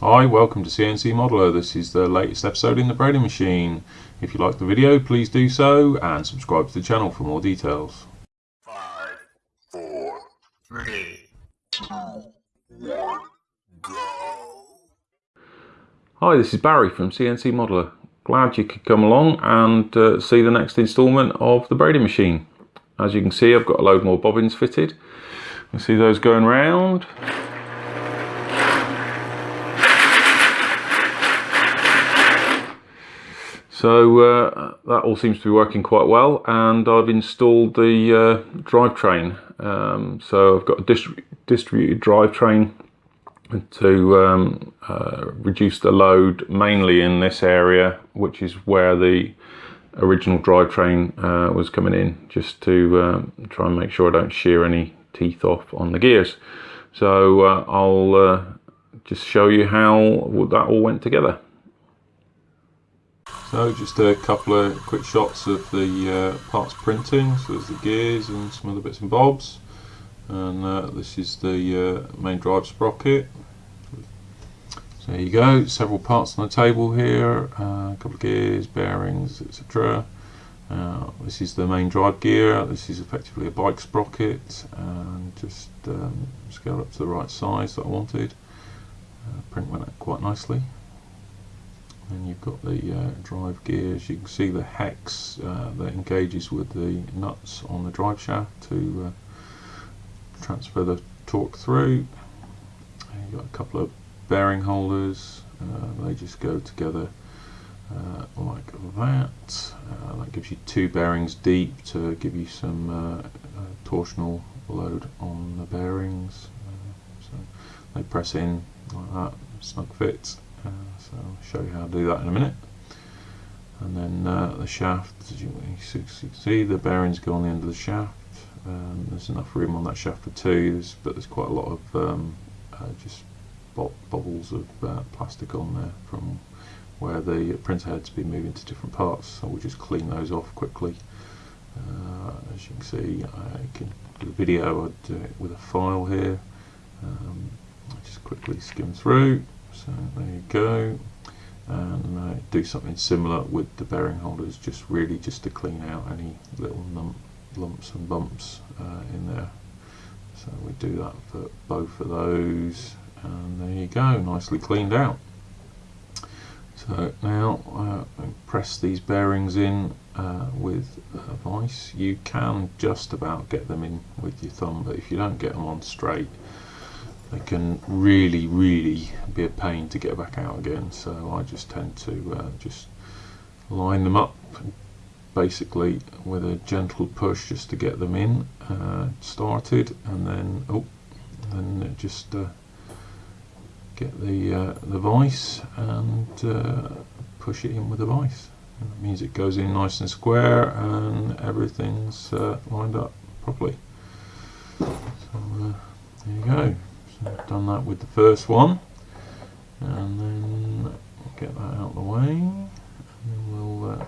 Hi, welcome to CNC Modeler. This is the latest episode in the braiding machine. If you like the video, please do so and subscribe to the channel for more details. Five, four, three, two, one, go. Hi, this is Barry from CNC Modeler. Glad you could come along and uh, see the next instalment of the braiding machine. As you can see, I've got a load more bobbins fitted. You see those going round. So uh, that all seems to be working quite well and I've installed the uh, drivetrain. Um, so I've got a distri distributed drivetrain to um, uh, reduce the load mainly in this area which is where the original drivetrain uh, was coming in just to um, try and make sure I don't shear any teeth off on the gears. So uh, I'll uh, just show you how that all went together. So just a couple of quick shots of the uh, parts printing. So there's the gears and some other bits and bobs. And uh, this is the uh, main drive sprocket. So there you go, several parts on the table here, uh, a couple of gears, bearings, etc. Uh, this is the main drive gear, this is effectively a bike sprocket and just um, scaled up to the right size that I wanted. Uh, print went out quite nicely and you've got the uh, drive gears. You can see the hex uh, that engages with the nuts on the drive shaft to uh, transfer the torque through. And you've got a couple of bearing holders. Uh, they just go together uh, like that. Uh, that gives you two bearings deep to give you some torsional load on the bearings. So they press in like that snug fit uh, so I'll show you how to do that in a minute. And then uh, the shaft as you, can see the bearings go on the end of the shaft. Um, there's enough room on that shaft for two but there's quite a lot of um, uh, just bubbles of uh, plastic on there from where the printer head's been moving to different parts so we'll just clean those off quickly. Uh, as you can see I can do a video I'd do it with a file here. Um, just quickly skim through so there you go. And uh, do something similar with the bearing holders just really just to clean out any little lumps and bumps uh, in there. So we do that for both of those. And there you go nicely cleaned out. So now uh, press these bearings in uh, with a vice you can just about get them in with your thumb but if you don't get them on straight they can really really be a pain to get back out again so I just tend to uh, just line them up basically with a gentle push just to get them in uh, started and then oh then just uh, get the uh, the vice and uh, push it in with the vice and that means it goes in nice and square and everything's uh, lined up properly. So there you go I've done that with the first one. And then get that out of the way. And then we'll uh,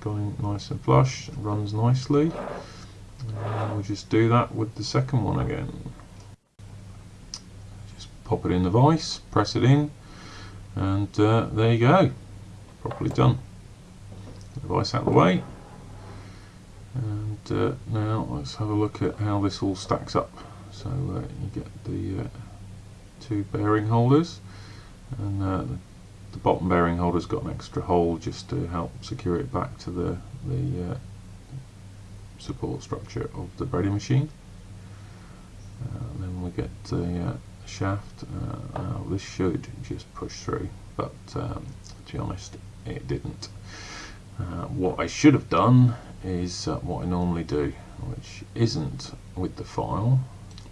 going nice and flush runs nicely. And we'll just do that with the second one again. Just pop it in the vise press it in and uh, there you go. Properly done. The vise out of the way. And uh, now let's have a look at how this all stacks up so uh, you get the uh, two bearing holders and uh, the bottom bearing holder's got an extra hole just to help secure it back to the, the uh, support structure of the braiding machine. Uh, then we get the uh, shaft this should just push through but um, to be honest it didn't. What I should have done is what I normally do which isn't with the file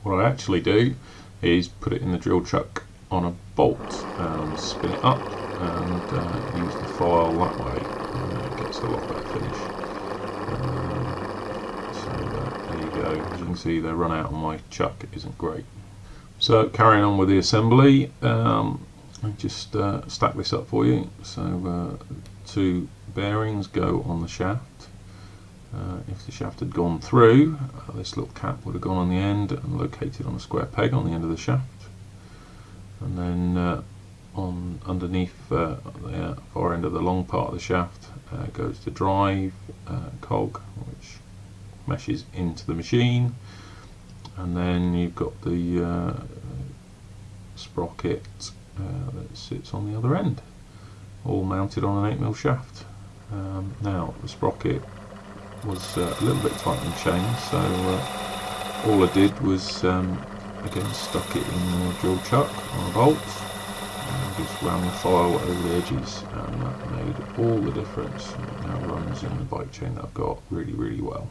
what I actually do is put it in the drill chuck on a bolt and spin it up and uh, use the file that way it gets a lot better finish. Um, so uh, there you go, as you can see the run out on my chuck isn't great. So carrying on with the assembly, um, I just uh, stack this up for you. So uh, two bearings go on the shaft uh, if the shaft had gone through, uh, this little cap would have gone on the end and located on a square peg on the end of the shaft. And then uh, on underneath uh, the far end of the long part of the shaft uh, goes the drive uh, cog which meshes into the machine and then you've got the uh, sprocket uh, that sits on the other end all mounted on an 8mm shaft um, now the sprocket was uh, a little bit tight in chain so uh, all I did was um, again stuck it in the drill chuck on a bolt and just ran the file over the edges and that made all the difference it now runs in the bike chain that I've got really really well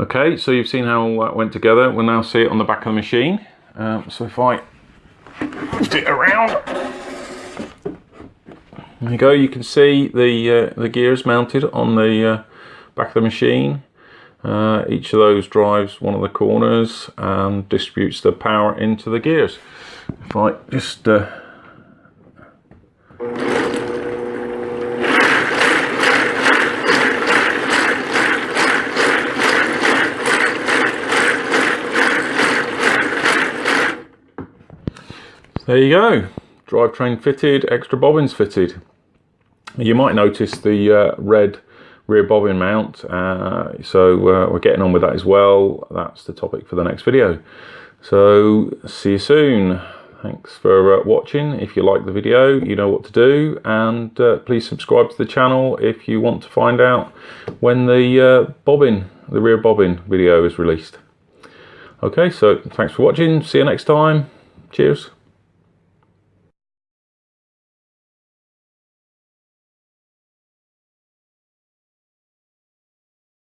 Okay, so you've seen how all that went together. We'll now see it on the back of the machine. Um, so if I it around, there you go. You can see the uh, the gears mounted on the uh, back of the machine. Uh, each of those drives one of the corners and distributes the power into the gears. If I just uh, There you go, drivetrain fitted, extra bobbins fitted. You might notice the uh, red rear bobbin mount, uh, so uh, we're getting on with that as well. That's the topic for the next video. So see you soon. Thanks for uh, watching. If you like the video, you know what to do. And uh, please subscribe to the channel if you want to find out when the uh, bobbin, the rear bobbin video is released. Okay, so thanks for watching. See you next time. Cheers.